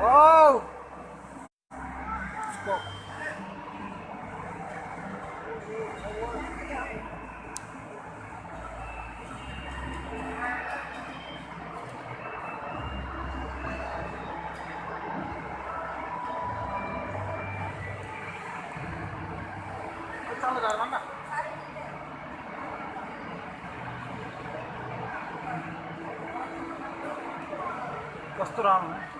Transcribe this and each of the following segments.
와우. 수고. 잘 나간다. कस्तूराम है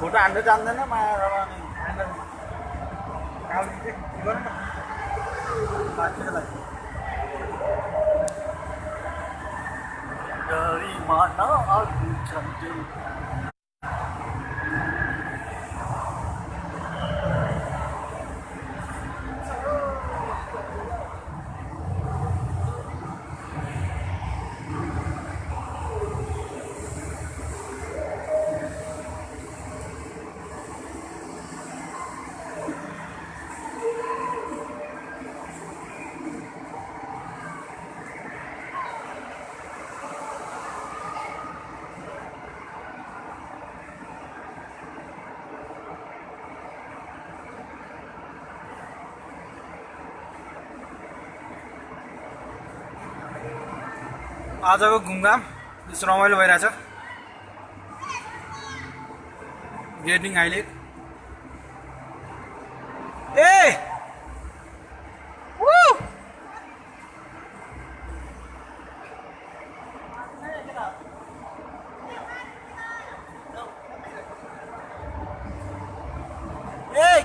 കൂട്ടം അണ്ടിട്ടാന്ന് mà Dari mana aku cantik आजको घुमघाम यस्तो रमाइलो भइरहेछ गेटिङ हाइलाइट ए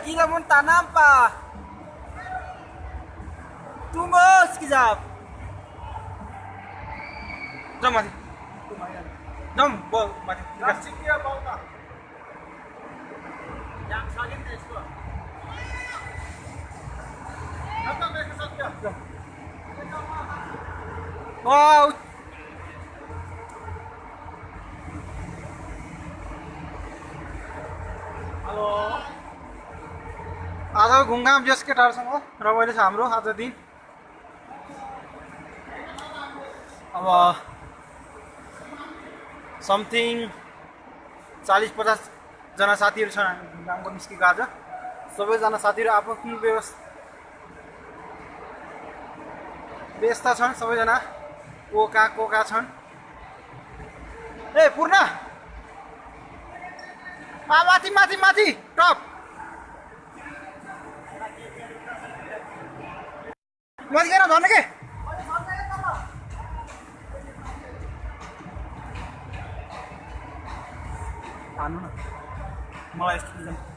gila mo tanam pa. Tungos, kizap. जाऊ माथि जाउँ माथि वाउ हेलो आजको घुमघाम यस केटाहरूसँग रमाइलो छ हाम्रो आज दिन अब समथिङ चालिस पचासजना साथीहरू छन् हामी घुमघामको निस्केको आज। सबैजना साथीहरू आफ्नो आफ्नो व्यवस्था व्यस्त छन् सबैजना को कहाँ को कहाँ छन्। ए पूर्ण! माथि माथि माथि टप! माथि गएर झन् के? हान्नु न मलाई यस्तो